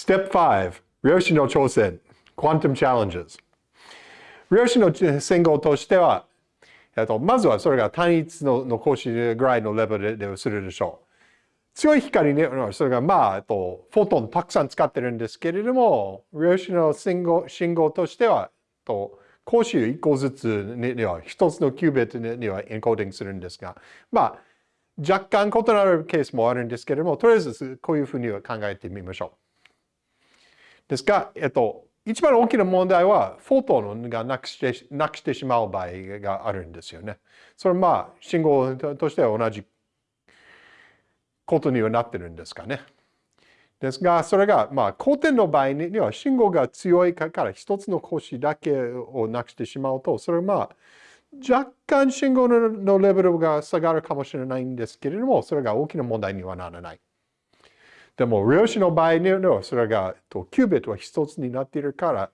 Step 5、量子の挑戦、Quantum Challenges。量子の信号としては、と、まずはそれが単一のの格子ぐらいのレベルでするでしょう。強い光に、それがまあ、えっと、フォトンたくさん使ってるんですけれども、量子の信号信号としては、と格子1個ずつには、1つのキュービットにはエンコーディングするんですが、まあ、若干異なるケースもあるんですけれども、とりあえずこういうふうには考えてみましょう。ですが、えっと、一番大きな問題は、フォトンがなくしてなくしてしまう場合があるんですよね。それはまあ、信号としては同じことにはなってるんですかね。ですが、それが、まあ、光点の場合には信号が強いから一つの格子だけをなくしてしまうと、それはまあ、若干信号のレベルが下がるかもしれないんですけれども、それが大きな問題にはならない。でも、量子の場合には、それが、キュービットは一つになっているから、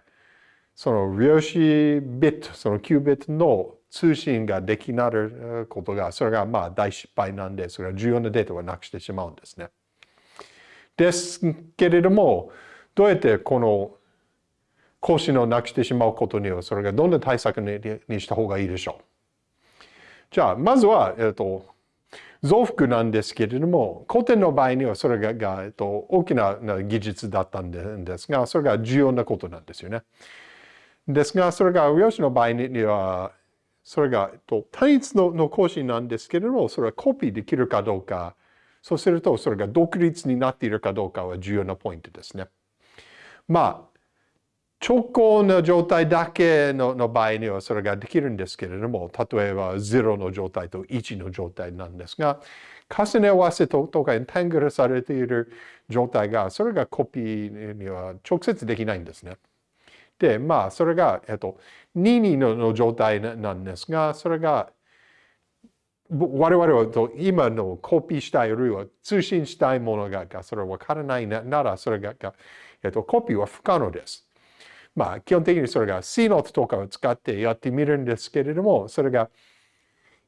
その量子ビット、そのキュービットの通信ができなることが、それがまあ大失敗なんで、それは重要なデータをなくしてしまうんですね。ですけれども、どうやってこの更新をなくしてしまうことには、それがどんな対策にした方がいいでしょう？じゃあ、まずは、えっと、増幅なんですけれども、古典の場合にはそれが、えっと、大きな技術だったんですが、それが重要なことなんですよね。ですが、それが量子の場合には、それがえっと単一のの講師なんですけれども、それはコピーできるかどうか、そうするとそれが独立になっているかどうかは重要なポイントですね。まあ、直行の状態だけのの場合にはそれができるんですけれども、例えば0の状態と1の状態なんですが、重ね合わせとかエンタングルされている状態が、それがコピーには直接できないんですね。で、まあ、それが、えっと、2のの状態なんですが、それが、我々は今のコピーしたい、あるいは通信したいものが、それわからないなら、それが、えっと、コピーは不可能です。まあ、基本的にそれが C ノートとかを使ってやってみるんですけれども、それが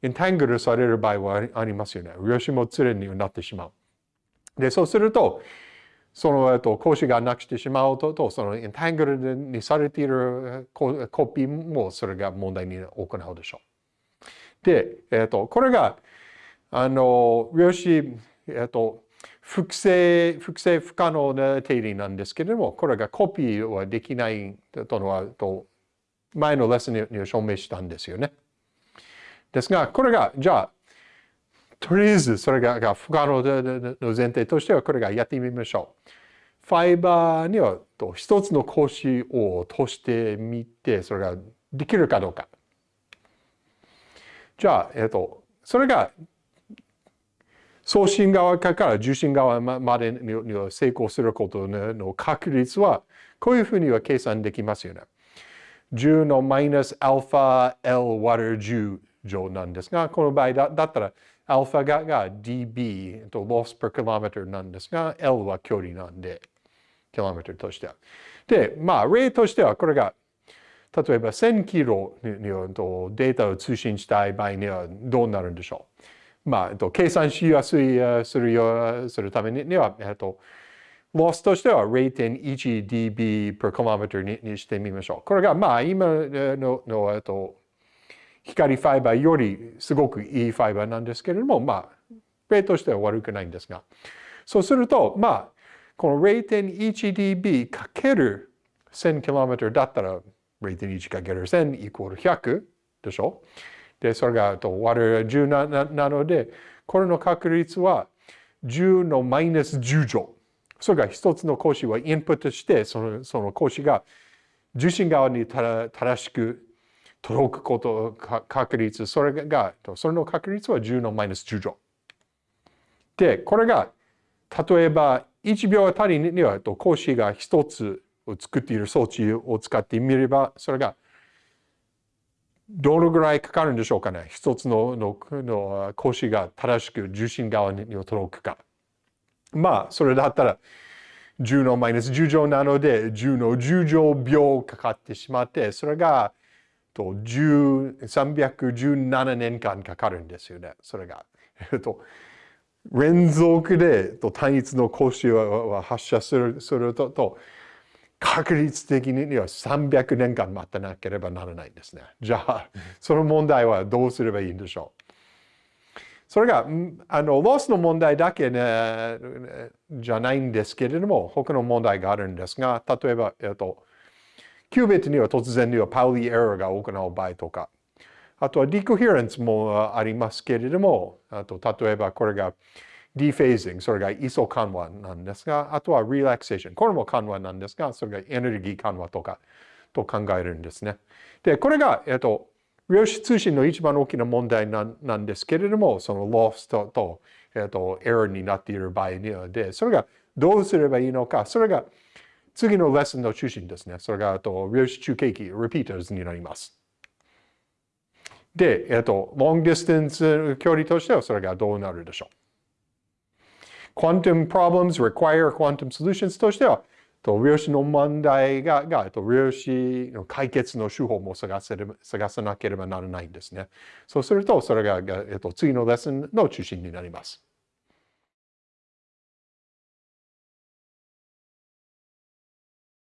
エンタングルされる場合はありますよね。量子も連れになってしまう。で、そうすると、その、えっと、講師がなくしてしまうと、そのエンタングルにされているコピーもそれが問題に行うでしょう。で、えっと、これが、あの、量子、えっと、複製、複製不可能な定理なんですけれども、これがコピーはできないとのは、と前のレッスンに証明したんですよね。ですが、これが、じゃあ、とりあえずそれが不可能の前提としてはこれがやってみましょう。ファイバーには一つの格子を通してみて、それができるかどうか。じゃあ、えっと、それが送信側から受信側までに成功することの確率は、こういうふうには計算できますよね。10のマイナスアルファ L 割る10乗なんですが、この場合だったらアルファがが dB と loss per kilometer なんですが、L は距離なんで、キロメートルとしては。で、まあ、例としてはこれが、例えば1000キロにデータを通信したい場合にはどうなるんでしょう？まあ、えっと計算しやすいするよするためには、えっと、ロスとしては 0.1dB per kilometer ににしてみましょう。これが、まあ、今のの、えっと、光ファイバーよりすごくいいファイバーなんですけれども、まあ、例としては悪くないんですが、そうすると、まあ、この 0.1dB かける 1000km だったら0.1かける1000イコール100でしょ？で、それがと割る10ななので、これの確率は10のマイナス10乗。それが一つの講師はインプットして、そのその講師が受信側にた正しく届くこと確率、それが、それの確率は10のマイナス10乗。で、これが、例えば1秒あたりには講師が一つを作っている装置を使ってみれば、それがどのぐらいかかるんでしょうかね。一つののの講師が正しく受信側に届くか。まあ、それだったら10のマイナス10乗なので、10の10乗秒かかってしまって、それがと317年間かかるんですよね。それが。えっと、連続でと単一の格子を発射するするとと確率的には300年間待たなければならないんですね。じゃあ、その問題はどうすればいいんでしょう？それが、あの、ロスの問題だけ、ね、じゃないんですけれども、他の問題があるんですが、例えば、えっと、キュービットには突然にはパウリーエラーが行う場合とか、あとはディコヘレンスもありますけれども、あと例えばこれがディフェージング、それが位相緩和なんですが、あとはリラクセーション、これも緩和なんですが、それがエネルギー緩和とかと考えるんですね。で、これが、えっと、量子通信の一番大きな問題なんですけれども、そのロストと、えっと、エラーになっている場合にはで、それがどうすればいいのか、それが次のレッスンの中心ですね。それが、あと、量子中継機、repeaters になります。で、えっと、long distance 距離としてはそれがどうなるでしょう。Quantum problems require quantum solutions としては、と量子の問題が、がと量子の解決の手法も探せ探さなければならないんですね。そうすると、それが、えっと、次のレッスンの中心になります。